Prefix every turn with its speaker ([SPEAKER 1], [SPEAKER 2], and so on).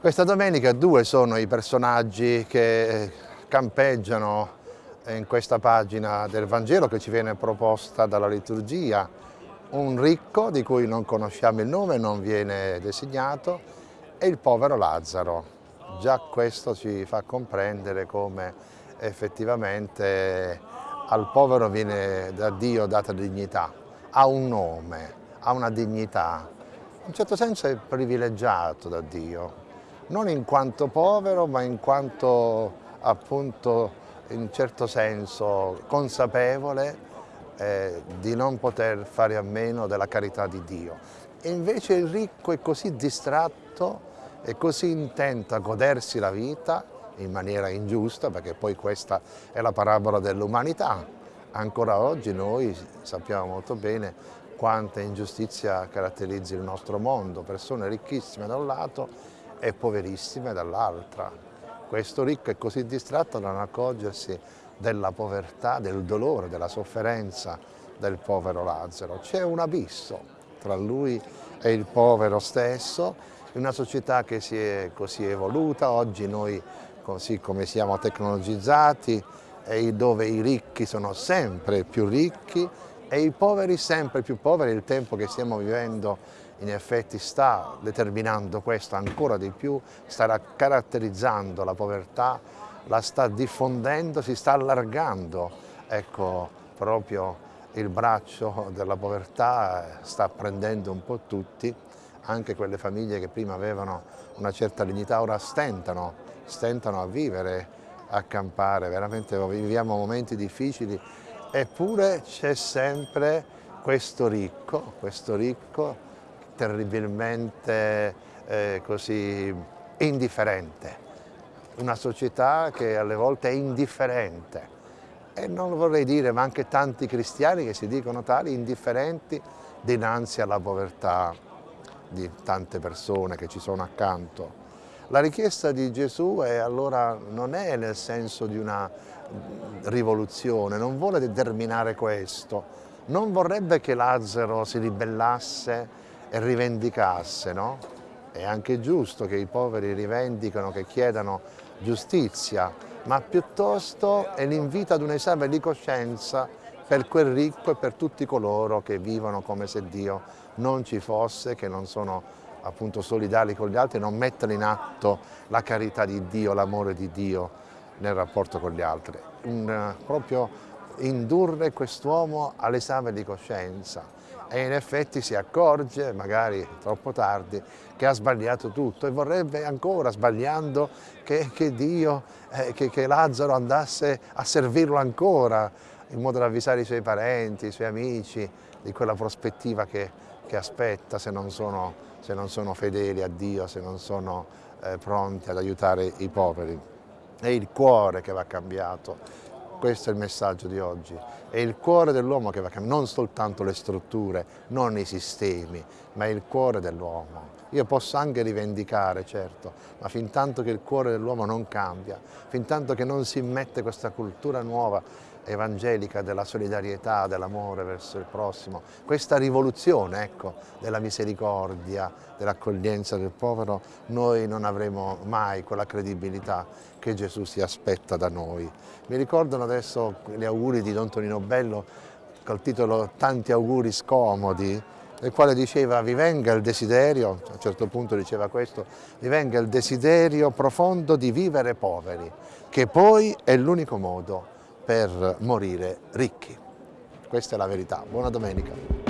[SPEAKER 1] Questa domenica due sono i personaggi che campeggiano in questa pagina del Vangelo che ci viene proposta dalla liturgia. Un ricco di cui non conosciamo il nome, non viene designato, e il povero Lazzaro. Già questo ci fa comprendere come effettivamente al povero viene da Dio data dignità, ha un nome, ha una dignità, in un certo senso è privilegiato da Dio non in quanto povero ma in quanto appunto in certo senso consapevole eh, di non poter fare a meno della carità di Dio. E invece il ricco è così distratto e così intento a godersi la vita in maniera ingiusta, perché poi questa è la parabola dell'umanità. Ancora oggi noi sappiamo molto bene quanta ingiustizia caratterizzi il nostro mondo, persone ricchissime da un lato e poverissime dall'altra. Questo ricco è così distratto da non accorgersi della povertà, del dolore, della sofferenza del povero Lazzaro. C'è un abisso tra lui e il povero stesso, in una società che si è così evoluta, oggi noi così come siamo tecnologizzati, e dove i ricchi sono sempre più ricchi e i poveri sempre più poveri, il tempo che stiamo vivendo in effetti sta determinando questo ancora di più, sta caratterizzando la povertà, la sta diffondendo, si sta allargando, ecco proprio il braccio della povertà sta prendendo un po' tutti, anche quelle famiglie che prima avevano una certa dignità ora stentano, stentano a vivere, a campare, veramente viviamo momenti difficili. Eppure c'è sempre questo ricco, questo ricco terribilmente eh, così indifferente, una società che alle volte è indifferente. E non vorrei dire ma anche tanti cristiani che si dicono tali indifferenti dinanzi alla povertà di tante persone che ci sono accanto. La richiesta di Gesù è, allora, non è nel senso di una rivoluzione, non vuole determinare questo, non vorrebbe che Lazzaro si ribellasse e rivendicasse, no? È anche giusto che i poveri rivendicano, che chiedano giustizia, ma piuttosto è l'invito ad un esame di coscienza per quel ricco e per tutti coloro che vivono come se Dio non ci fosse, che non sono appunto solidali con gli altri, non mettono in atto la carità di Dio, l'amore di Dio nel rapporto con gli altri. Un, proprio indurre quest'uomo all'esame di coscienza e in effetti si accorge, magari troppo tardi, che ha sbagliato tutto e vorrebbe ancora, sbagliando, che, che Dio, eh, che, che, Lazzaro andasse a servirlo ancora, in modo da avvisare i suoi parenti, i suoi amici, di quella prospettiva che, che aspetta se non, sono, se non, sono, fedeli a Dio, se non sono eh, pronti ad aiutare i poveri. È il cuore che va cambiato, questo è il messaggio di oggi. È il cuore dell'uomo che va cambiato, non soltanto le strutture, non i sistemi, ma il cuore dell'uomo. Io posso anche rivendicare, certo, ma fin tanto che il cuore dell'uomo non cambia, fin tanto che non si immette questa cultura nuova evangelica della solidarietà, dell'amore verso il prossimo, questa rivoluzione ecco, della misericordia, dell'accoglienza del povero, noi non avremo mai quella credibilità che Gesù si aspetta da noi. Mi ricordano adesso gli auguri di Don Tonino Bello col titolo Tanti auguri scomodi, nel quale diceva vi venga il desiderio, a un certo punto diceva questo, vi venga il desiderio profondo di vivere poveri, che poi è l'unico modo per morire ricchi. Questa è la verità. Buona domenica.